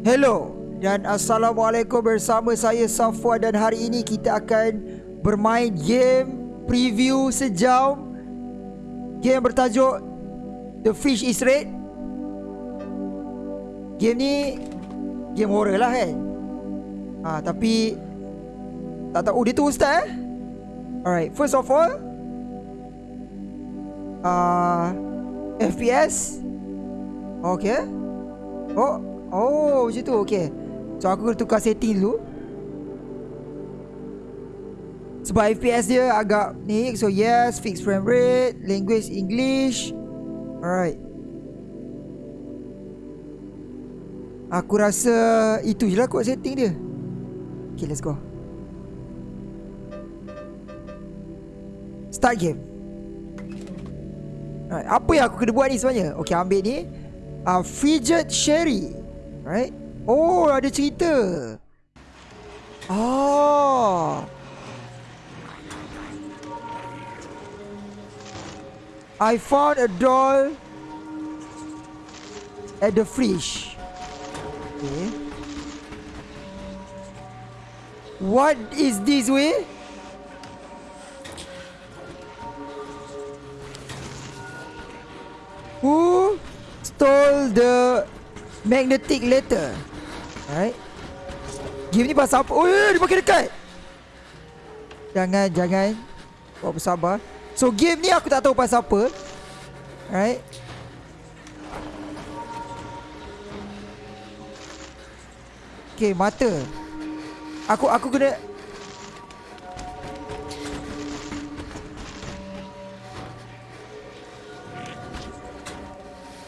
Hello dan Assalamualaikum bersama saya Safwan dan hari ini kita akan bermain game preview sejam. Game bertajuk The Fish is Red. Game ni game horror lah kan ha, Tapi tak tahu oh, dia tu ustaz eh? Alright first of all uh, FPS Okay. Oh Oh macam tu. Okay So aku tukar setting dulu. Sebab FPS dia agak ni So yes Fixed frame rate Language English. Alright. Aku rasa Itu je lah kot setting dia. Okay let's go. Start game. Alright, apa yang aku kena buat ni sebenarnya? Okay, ambil ni. Uh, fidget Sherry. Right? Oh, ada cerita. Oh. I found a doll at the fridge. Okay. What is this way? Magnetic letter? Alright. Game ni pasal apa? Oh, dia makin dekat. Jangan, jangan. Kau bersabar. So, game ni aku tak tahu pasal apa. Alright. Okay, mata. Aku aku kena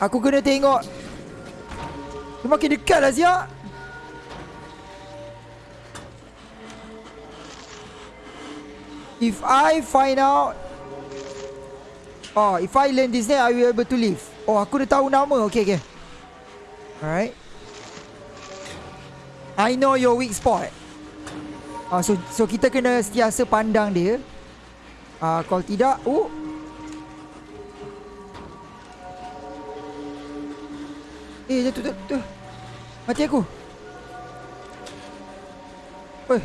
Aku kena tengok Makin dekat lah siap If I find out Oh, if I learn this then I will be able to live Oh, aku dah tahu nama. Okay, okay. Alright. I know your weak spot. Ah, so so kita kena sentiasa pandang dia. Ah, kalau tidak Oh Eh jatuh jatuh Mati aku. Oi.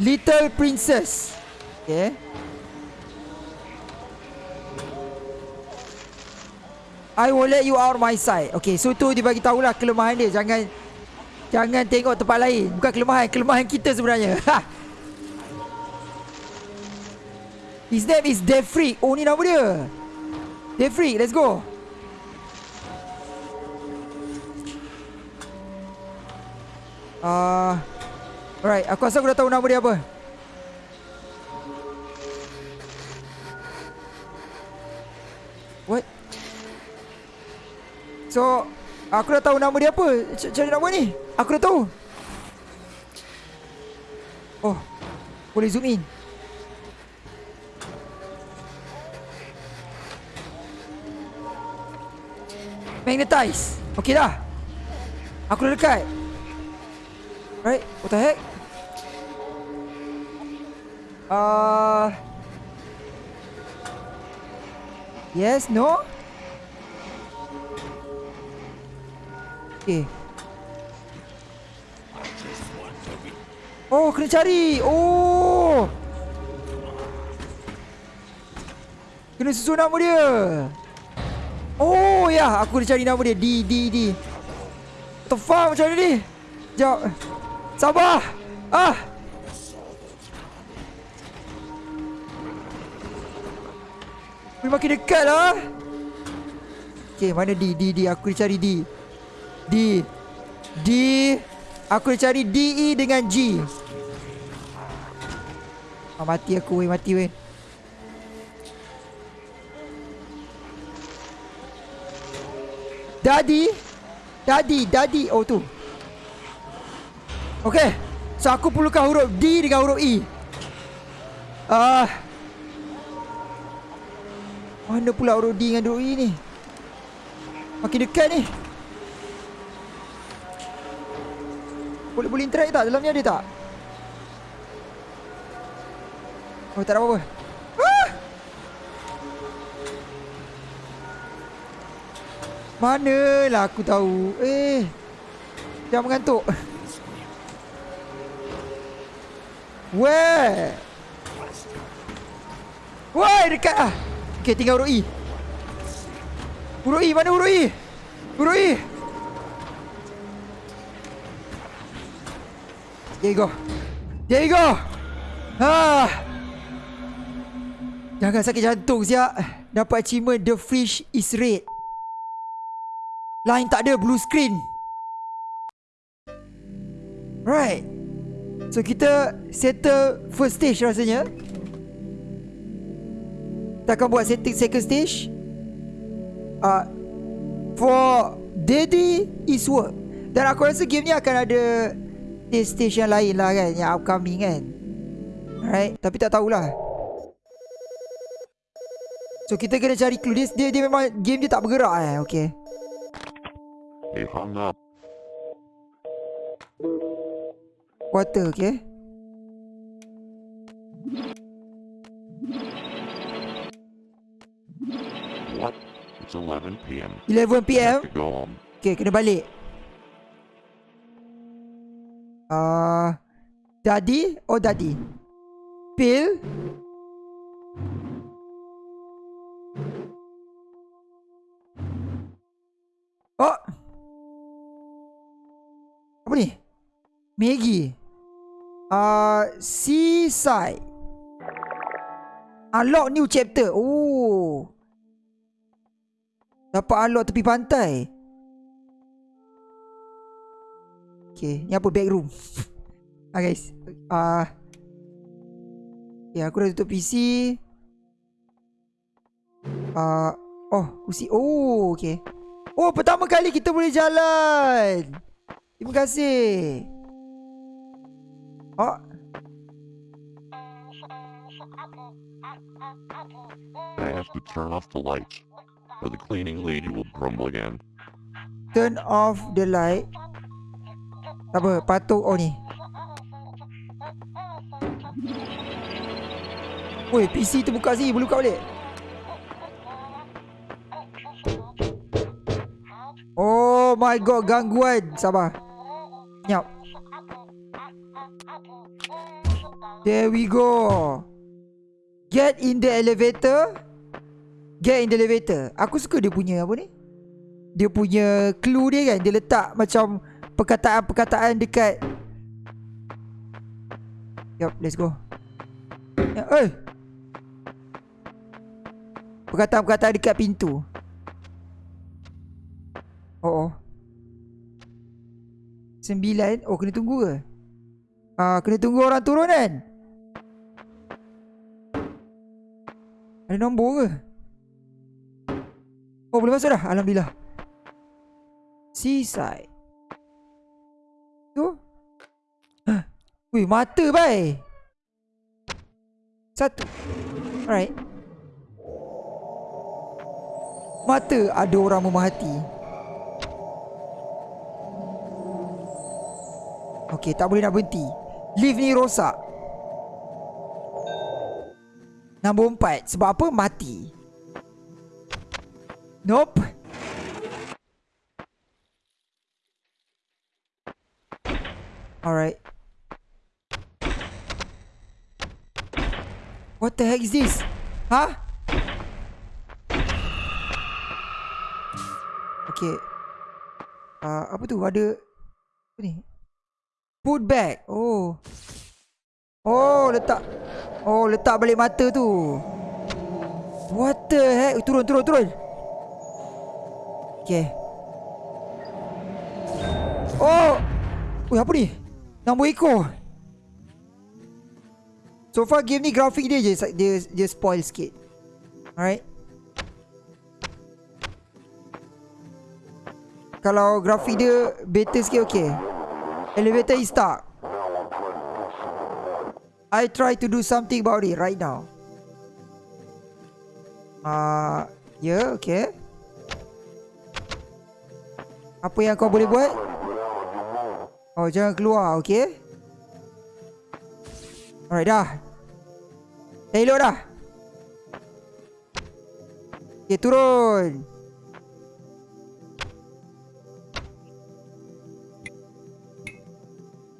Little Princess. Okay. I will let you out my side. Okay so tu dia bagi tahulah kelemahan dia. Jangan Jangan tengok tempat lain. Bukan kelemahan Kelemahan kita sebenarnya His name is Defrick. Oh ni nama dia. Defrick, let's go. Ah, uh, alright. Aku rasa aku dah tahu nama dia apa. What? So, aku dah tahu nama dia apa. Cari nama ni. Aku dah tahu. Oh, boleh zoom in. Magnetize. Okay dah. Aku dah dekat. Right What the heck? Uh, yes, no? Okay Oh, kena cari. Oh! Kena susun nama dia Oh ya, aku dah cari nama dia. D D D. The fuck macam mana ni? Jap. Sabar. Ah. Dia makin dekat lah. Okay, mana D? D, D. Aku dah cari D. D. D. Aku dah cari D, E dengan G. Ah, mati aku weh, mati weh. Daddy. Daddy Daddy. Oh tu. Okay. So aku perlukan huruf D dengan huruf E. Ah, uh, Mana pula huruf D dengan huruf E ni? Makin dekat ni. Boleh boleh interact tak? Dalam ni ada tak? Oh tak ada apa-apa Manalah aku tahu. Eh. Jangan mengantuk. Weh. Woi, dekat ah. Okey, tinggal huruf E. Huruf E, mana huruf E? Huruf E. There you go. There you go. Ha. Jangan sakit jantung siap. Dapat achievement The Fish is Red. Line tak ada blue screen. Right. So kita settle first stage rasanya. Kita akan buat setting second stage. Uh, for Daddy is work. Dan aku rasa game ni akan ada stage-stage yang lain lah kan. Yang upcoming kan. Alright. Tapi tak tahulah. So kita kena cari clue. Dia, dia, dia memang game dia tak bergerak eh. Okay. He hung up. Water okay. What? It's 11 p.m. 11 PM. Okay, kena balik. Ah, uh, daddy? Oh, daddy. Pill? Maggie. Uh, seaside. Unlock new chapter. Oh. Dapat unlock tepi pantai. Okay, ni apa back room. ah guys. Ah. Uh, ya, aku dah tutup PC. Ah, uh, oh, kursi. Oh, okay. Oh, pertama kali kita boleh jalan. Terima kasih. Oh. I have to turn off the lights, or the cleaning lady will grumble again. Turn off the light. Apa? Patung. Oh, ni. Woi, PC tu buka sini. Boleh buka balik. Oh my god, gangguan. Sabar. Nyap. There we go. Get in the elevator. Get in the elevator. Aku suka dia punya apa ni? Dia punya clue dia kan. Dia letak macam perkataan-perkataan dekat. Yup, let's go. Ya, eh. Perkataan-perkataan dekat pintu. Oh, oh. Sembilan. Oh, kena tunggu ke? Ah, uh, kena tunggu orang turun kan? Ada nombor ke? Oh, boleh masuk dah. Alhamdulillah. Seaside. Tu. Huh. Wih, mata bai. Satu. Alright. Mata ada orang memahati. Okey, tak boleh nak berhenti. Lift ni rosak. Nombor empat. Sebab apa? Mati. Nope. Alright. What the heck is this? Huh? Okay. Uh, apa tu? Ada... Apa ni? Put back. Oh. Oh, letak. Oh, letak balik mata tu. What the heck? Turun, turun, turun. Okay. Oh. Ui, apa ni? Nombor ekor. So far game ni grafik dia je dia dia spoil sikit. Alright. Kalau grafik dia better sikit okay. Elevator is stuck. I try to do something about it right now. Ah, uh, yeah, okay. Apa yang kau boleh buat? Oh, jangan keluar, okay? Alright, dah. Dah elok dah. Okay, turun.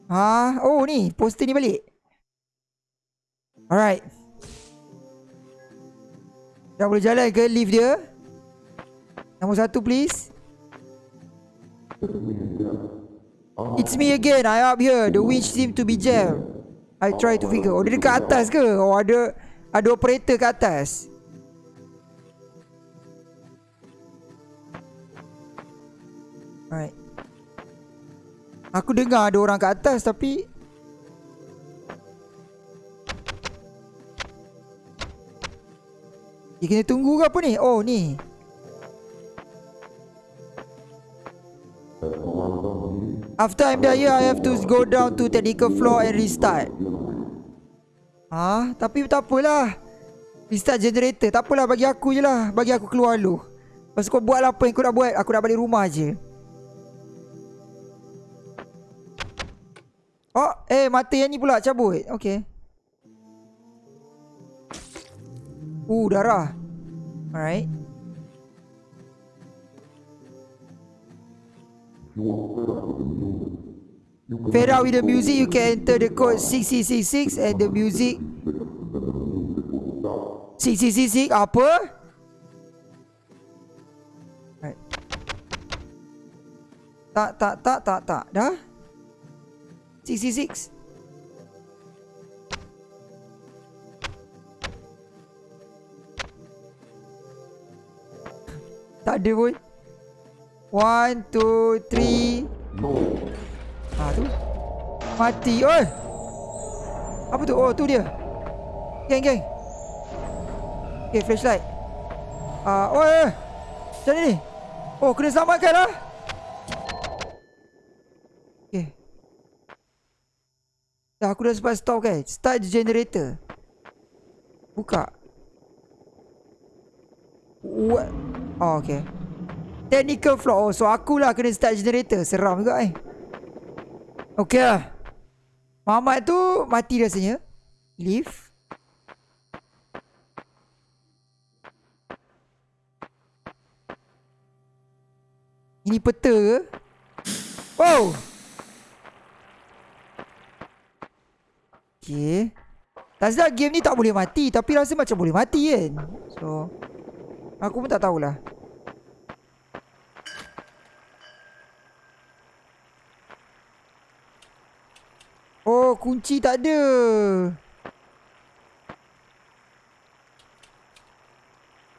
Ha? Oh, ni. Poster ni balik. Alright. Dah boleh jalan ke lift dia? Nombor satu please. It's me again. I up here. The winch seem to be jammed. I try to figure. Oh, dia dekat atas ke? Oh, ada ada operator kat atas. Alright. Aku dengar ada orang kat atas tapi Dia kena tunggu ke apa ni? Oh ni. After I'm done here I have to go down to technical floor and restart. Ah, tapi tak apalah. Restart generator. Tak apalah bagi aku je lah. Bagi aku keluar dulu. Lepas kau buat lah apa yang kau nak buat Aku nak balik rumah je. Oh, eh mata yang ni pula cabut. Okay. Uh, darah. Alright. Fade out with the music, you can enter the code 6666 and the music 6666 apa? Right. Tak, tak, tak, tak, tak. Dah? 66 Tak ada pun. One, two, three. Ha tu. Mati. Oi. Apa tu? Oh tu dia. Geng geng. Okay flashlight. Ah, uh, oi, oi. Macam ni Oh kena selamatkan lah Okay Dah aku dah sempat stop kan? Start generator. Buka. What Oh okay. Technical flaw. Oh, So akulah kena start generator. Seram juga eh. Okay lah. Mamat tu mati rasanya. Leave. Ini peta ke? Oh Okay. Tak sedap game ni tak boleh mati. Tapi rasa macam boleh mati kan. So Aku pun tak tahulah. Oh kunci tak ada.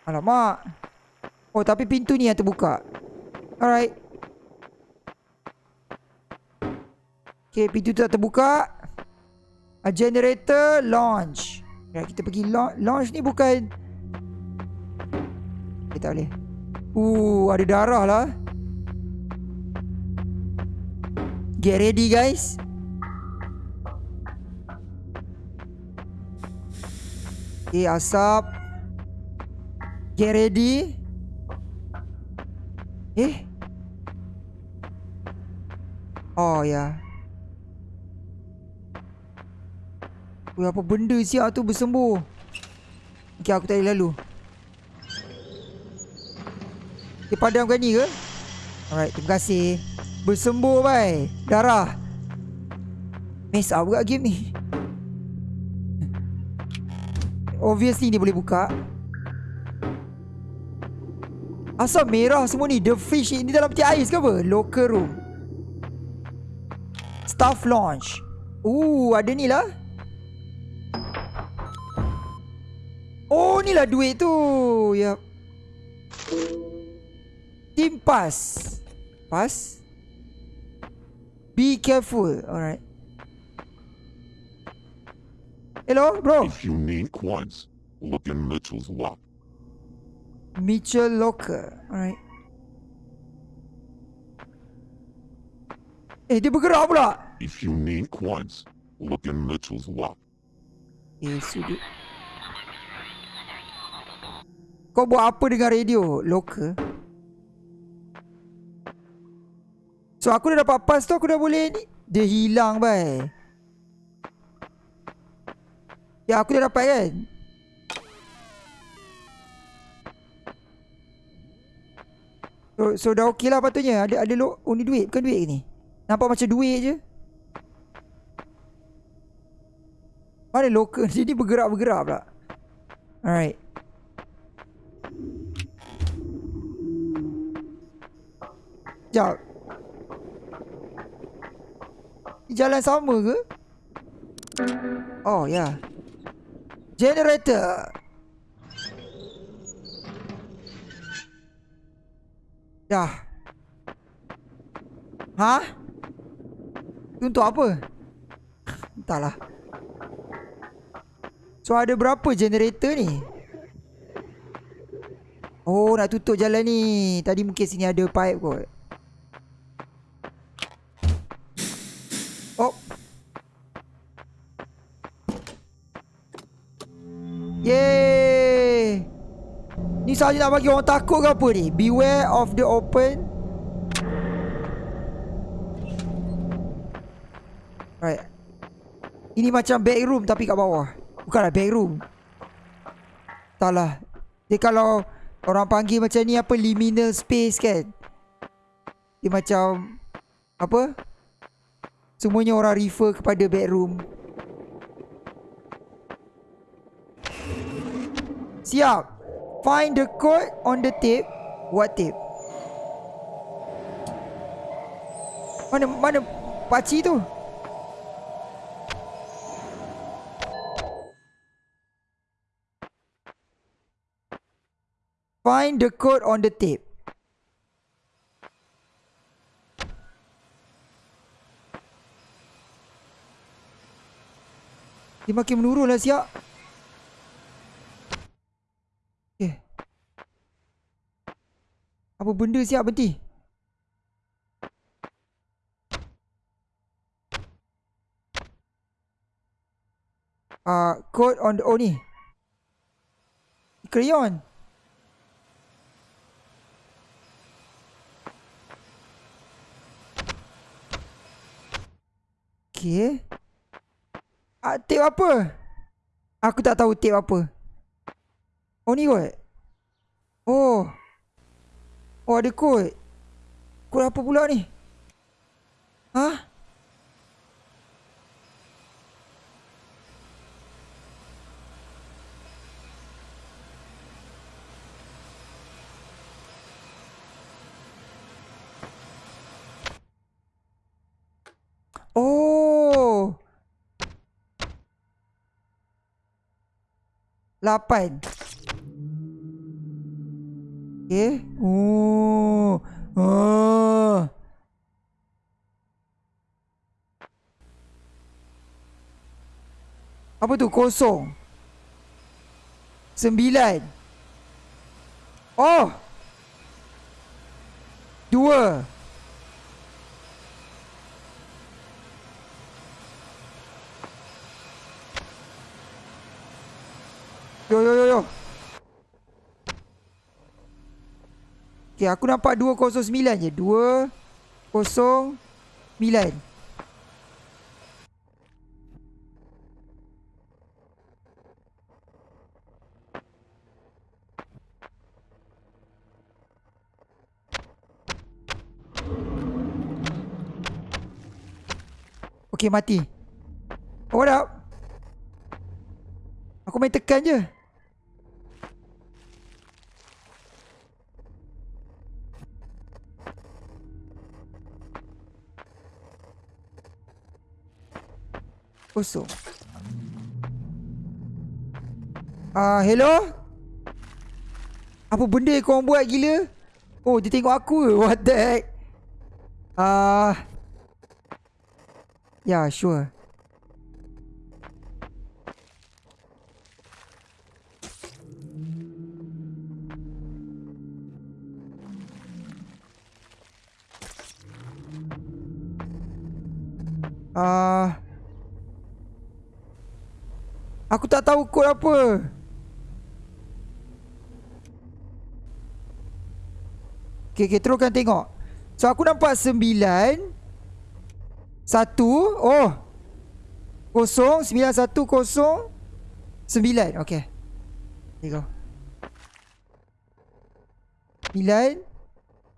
Alamak. Oh tapi pintu ni yang terbuka. Alright. Okay pintu tu tak terbuka. A generator launch. Ya kita pergi la launch ni bukan Okay tak boleh. Uh ada darah lah. Get ready guys. Okay asap. Get ready. Eh? Oh ya. Yeah. Weh apa benda siap tu bersembuh Okay aku tak boleh lalu Okay padamkan ni ke? Alright terima kasih. Bersembuh bai Darah. Mess up juga game ni. Obviously ni boleh buka. Asal merah semua ni. The fish ni dalam peti ais ke apa? Locker room. Staff launch Ooh ada ni lah. Oh ni lah duit tu. Yep Team pass Pass Be careful Alright. Hello bro. If you need coins, look in Mitchell's lock. Mitchell Locker Alright. Eh dia bergerak pula. If you need coins, look in Mitchell's lock. Eh sudut. Kau buat apa dengan radio Locker So aku dah dapat pass tu Aku dah boleh ni. Dia hilang bai Ya aku dah dapat kan? So, so dah okey lah patutnya. Ada ada lo, oh ni duit bukan duit ke ni? Nampak macam duit je. Mana Dia ni bergerak-bergerak pula. Alright. Sekejap Ni Jalan sama ke? Oh ya yeah. Generator Dah Ha? Untuk apa? Entahlah So ada berapa generator ni? Oh nak tutup jalan ni Tadi mungkin sini ada pipe kot Ni sahaja nak bagi orang takut ke apa ni? Beware of the open. Right. Ini macam back room tapi kat bawah. Bukanlah back room Tak lah Dia kalau Orang panggil macam ni apa? Liminal space kan? Dia macam Apa? Semuanya orang refer kepada bedroom Siap Find the code on the tape What tape Mana mana Pakcik tu Find the code on the tape. Dia makin menurun lah siap. Okay. Apa benda siap berhenti? Ah, uh, code on the oh ni. Crayon. Okey. Ah, tip apa? Aku tak tahu tip apa. Oh ni kot. Oh. Oh ada kod. Kod apa pula ni? Hah? Oh. Lapan. Okay. Oh. Oh. Apa tu? Kosong. Sembilan. Oh. Dua. Yo yo yo yo. Okay, aku nampak 209 je. 209. Okay, mati. What up? Aku main tekan je. Kosong. Ah, uh, hello? Apa benda kau orang buat gila? Oh, dia tengok aku ke? What the heck? Ah. Uh, yeah, sure. Ah. Uh, Aku tak tahu kod apa. Okay, okay, teruskan tengok. So, aku nampak sembilan. Satu. Oh. Kosong. Sembilan, satu, kosong. Sembilan. Okay. Here go. Sembilan.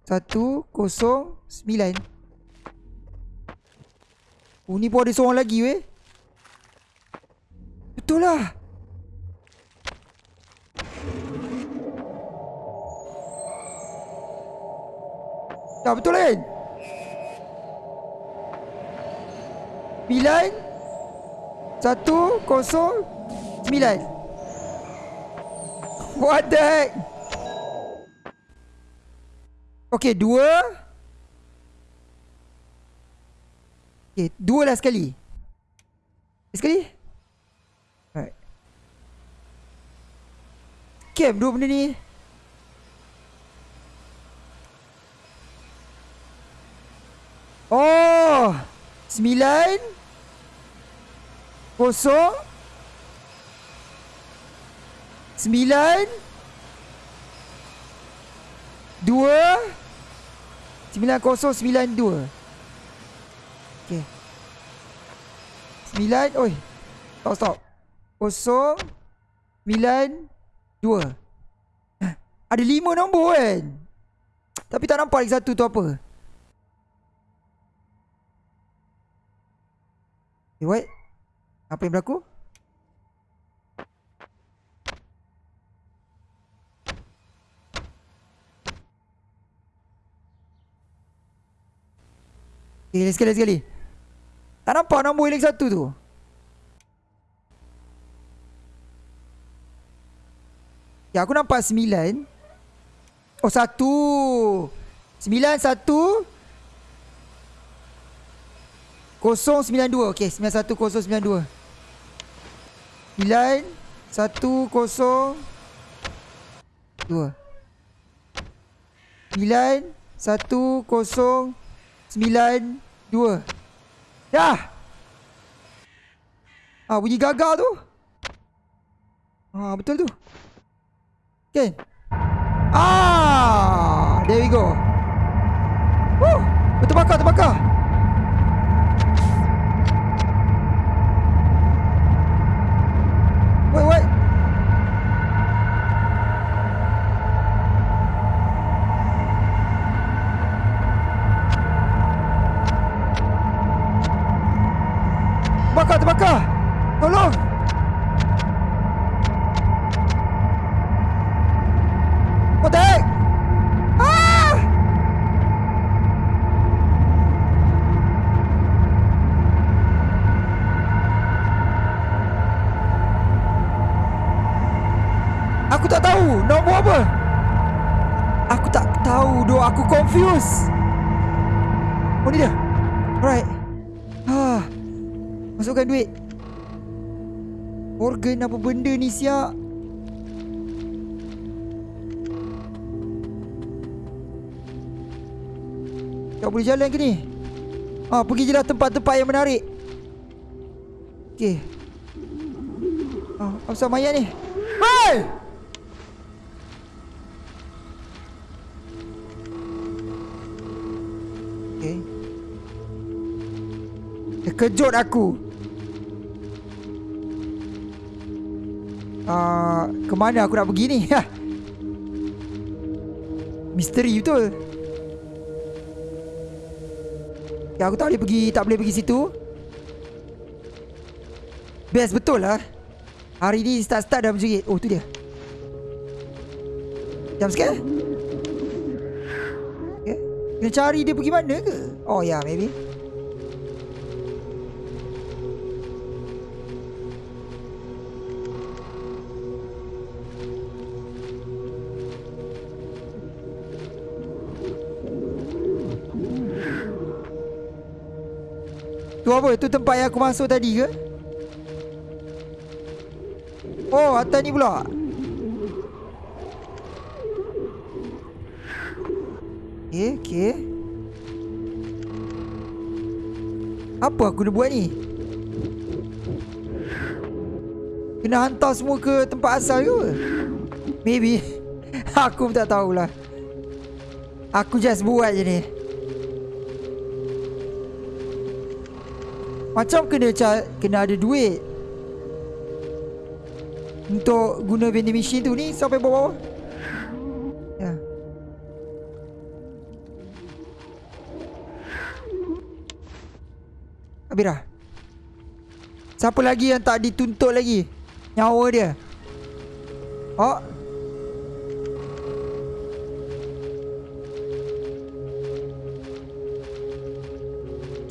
Satu, kosong, sembilan. Oh, ni pun ada seorang lagi, weh. Betul lah. Tak betul kan? Sembilan Satu Kosong Sembilan. What the heck? Okay dua. Okay dua lah sekali. Sekali Alright Scam dua benda ni. Oh Sembilan Kosong Sembilan Dua Sembilan kosong sembilan dua. Okay Sembilan Oi Stop stop. Kosong Sembilan Dua. Hah, Ada lima nombor kan? Tapi tak nampak lagi satu tu apa. Eh what? Apa yang berlaku? Okay, sekali sekali. Tak nampak nombor lagi satu tu. Ya, aku nampak sembilan. Oh, satu. Sembilan, satu. Kosong, sembilan, dua. Okay, sembilan, satu, kosong, sembilan, dua. Sembilan, satu, kosong, dua. Sembilan, satu, kosong, sembilan, dua. Dah. Ah, bunyi gagal tu. Ah, betul tu. Kan? Ah, there we go. Woo, terbakar, terbakar. Wait, wait. Terbakar, terbakar. Organ apa benda ni siap? Tak boleh jalan ke ni? Ah, pergi je lah tempat-tempat yang menarik. Okey. Ah, apa mayat ni? Hai! Okey. Terkejut aku. Ah, ke mana aku nak pergi ni? Misteri betul. Ya aku tak boleh pergi Tak boleh pergi situ. Best betul lah. Hari ni start-start dah berjerit Oh tu dia. Jam sikit okay. Kena cari dia pergi mana ke? Oh ya yeah, maybe Tu apa? Tu tempat yang aku masuk tadi ke? Oh, atas ni pula. Okay, okay. Apa aku nak buat ni? Kena hantar semua ke tempat asal ke? Maybe. aku pun tak tahulah. Aku just buat je ni. Macam kena ca- kena ada duit Untuk guna vending machine tu ni Sampai bawah Ya Habis dah Siapa lagi yang tak dituntut lagi Nyawa dia. Oh.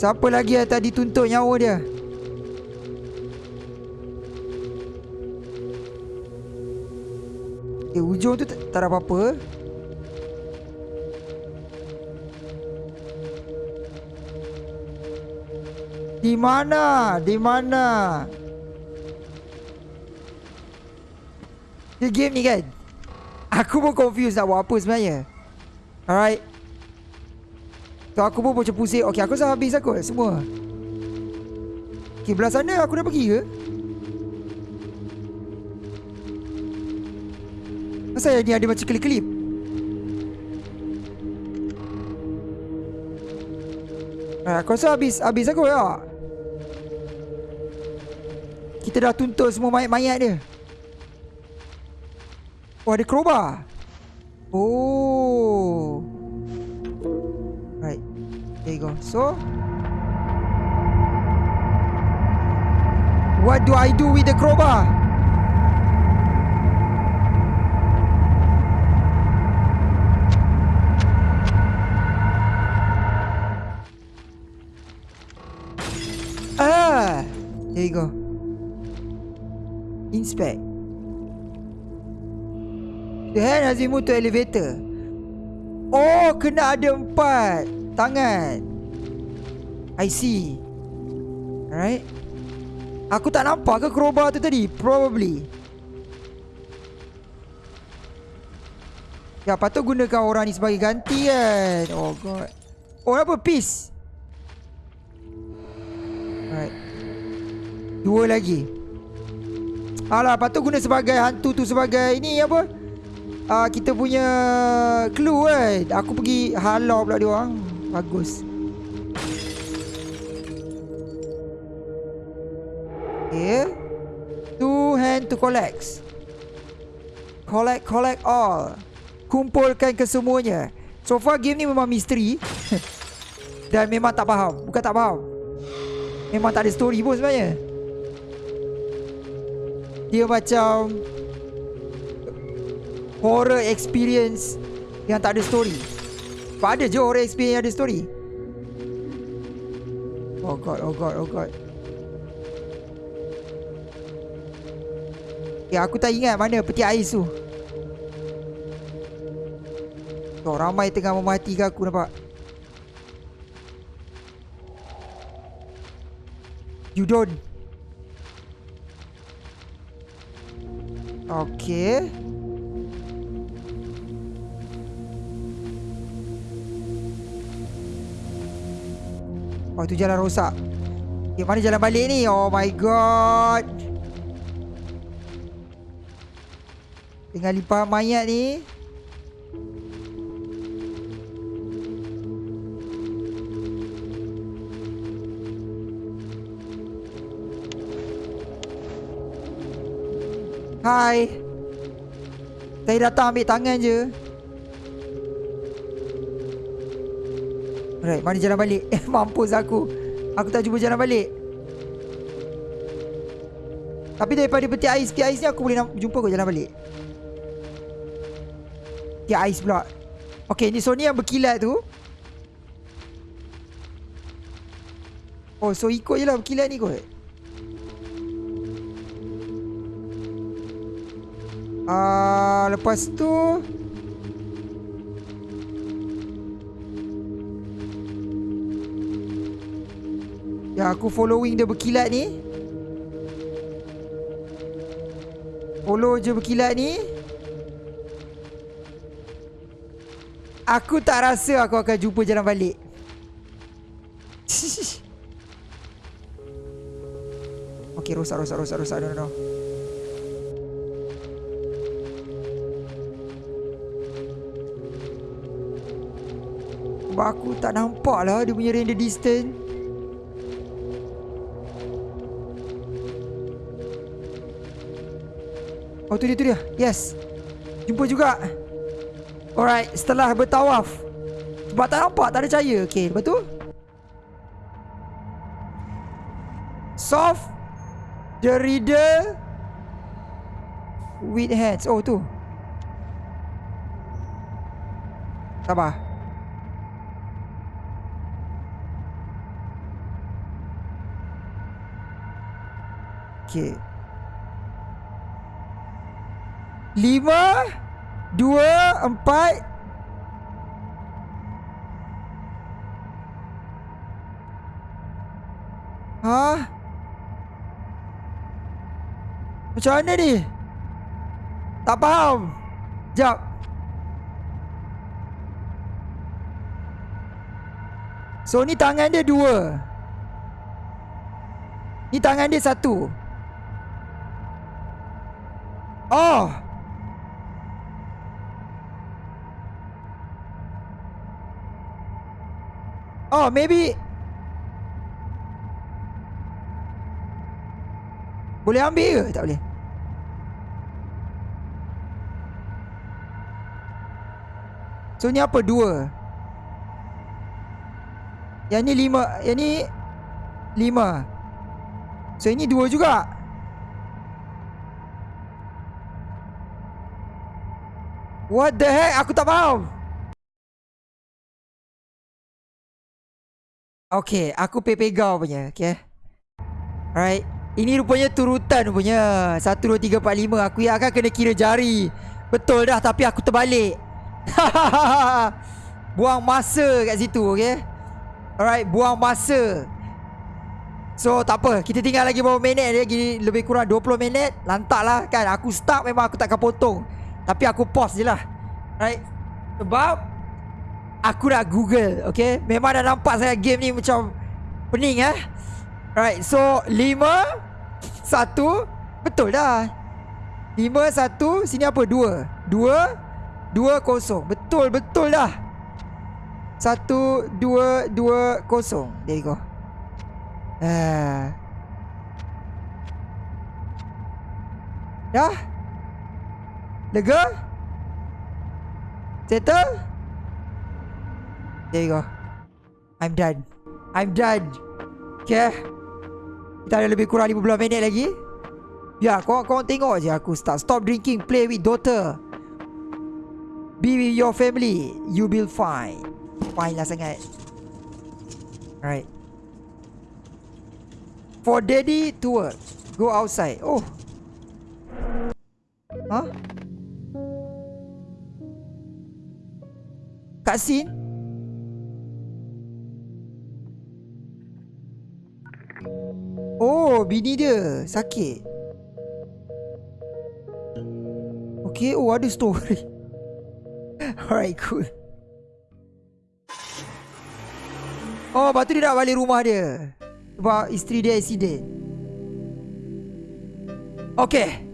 Siapa lagi yang tadi tuntut nyawa dia? Eh, ujung tu tak, ada apa-apa. Di mana? Di mana? Dia game ni kan? Aku pun confused nak buat apa sebenarnya. Alright. So aku pun macam pusing. Okay, aku dah habis aku semua. Okay, belah sana aku dah pergi ke? Kenapa ni ada macam kelip-kelip? Eh, aku rasa habis habis aku ya. Kita dah tuntut semua mayat-mayat dia. Oh, ada crowbar. Oh. Right. There you go. So, what do I do with the crowbar? Ah, there you go. Inspect. The hand has been moved to elevator. Oh, kena ada empat tangan. I see. Alright. Aku tak nampak ke crowbar tu tadi? Probably. Ya, patut gunakan orang ni sebagai ganti kan. Oh god. Oh, apa? Peace. Alright. Dua lagi. Alah, patut guna sebagai hantu tu sebagai ini apa? Uh, kita punya clue kan. Aku pergi halau pula dia orang. Bagus. Okay. Two hand to collect. Collect, collect all. Kumpulkan kesemuanya. So far game ni memang misteri. Dan memang tak faham. Bukan tak faham. Memang tak ada story pun sebenarnya. Dia macam horror experience yang tak ada story. Sebab ada je horror experience yang ada story. Oh god, oh god, oh god. Ya, aku tak ingat mana peti ais tu. Oh, ramai tengah mematikan aku nampak. You don't. Okay. Oh itu jalan rosak. Okay mana jalan balik ni? Oh my god. Tengah limpah mayat ni. Hai. Saya datang ambil tangan je Alright, mana jalan balik? Eh, mampus aku. Aku tak jumpa jalan balik. Tapi daripada peti ais, peti ais ni aku boleh jumpa kau jalan balik. Peti ais pula. Okay, ni Sony yang berkilat tu. Oh, so ikut je lah berkilat ni kot. Ah, uh, lepas tu... Yang aku following dia berkilat ni. Follow je berkilat ni. Aku tak rasa aku akan jumpa jalan balik. Okay rosak rosak rosak rosak No no no. Aku tak nampak lah dia punya render distance Oh tu dia tu dia Yes Jumpa juga Alright Setelah bertawaf Sebab tak nampak Tak ada cahaya Okay lepas tu Soft The reader with hands. Oh tu. Sabar. Okay. Lima, dua, empat. Ha? Macam mana ni? Tak faham. Jap. So ni tangan dia dua. Ni tangan dia satu. Oh. Oh, maybe Boleh ambil ke? Tak boleh. So ni apa? Dua. Yang ni lima. Yang ni lima. So ini dua juga. What the heck? Aku tak faham. Okay, aku pepegau punya. Okay. Alright. Ini rupanya turutan rupanya. 1, 2, 3, 4, 5. Aku yang akan kena kira jari. Betul dah tapi aku terbalik. buang masa kat situ, okay. Alright, buang masa. So, tak apa. Kita tinggal lagi beberapa minit lagi. Lebih kurang 20 minit. Lantak lah kan. Aku start memang aku takkan potong. Tapi aku pause je lah Right Sebab Aku nak google Okay? Memang dah nampak saya game ni macam Pening eh? Right So Lima Satu Betul dah. Lima satu Sini apa? Dua. Dua Dua kosong. Betul betul dah. Satu Dua Dua kosong. There you go Ah. Dah? Lega? Settle? There you go. I'm done. I'm done. Okay. Kita ada lebih kurang 15 minit lagi. Ya, kau kau tengok je aku start. Stop drinking, play with daughter. Be with your family. You will fine. Fine lah sangat. Alright. For daddy to work. Go outside. Oh. Huh? Cutscene Oh bini dia. Sakit. Okay Oh ada story. Alright cool. Oh lepas tu dia nak balik rumah dia. Sebab isteri dia accident. Okay.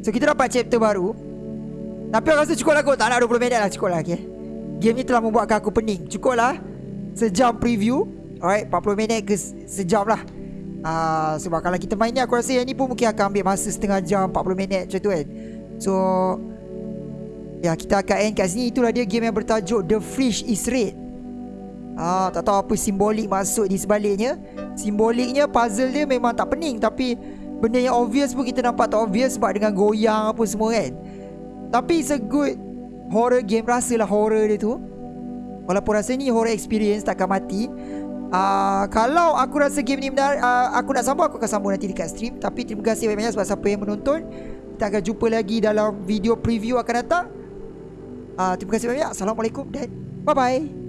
So kita dapat chapter baru. Tapi aku rasa cukup lah kot. Tak nak 20 minit lah cukup lah okay? Game ni telah membuatkan aku pening. Cukup lah Sejam preview Alright 40 minit ke sejam lah. Uh, Sebab kalau kita main ni Aku rasa yang ni pun mungkin akan ambil masa setengah jam 40 minit macam tu kan. So Ya kita akan end kat sini. Itulah dia game yang bertajuk The Fish is Red. Ah, tak tahu apa simbolik masuk di sebaliknya. Simboliknya puzzle dia memang tak pening Tapi benda yang obvious pun kita nampak tak obvious Sebab dengan goyang apa semua kan. Tapi it's a good horror game. Rasalah horror dia tu. Walaupun rasa ni horror experience takkan mati uh, Kalau aku rasa game ni benar uh, Aku nak sambung Aku akan sambung nanti dekat stream. Tapi terima kasih banyak-banyak Sebab siapa yang menonton. Kita akan jumpa lagi dalam video preview akan datang. Uh, Terima kasih banyak. Assalamualaikum dan bye-bye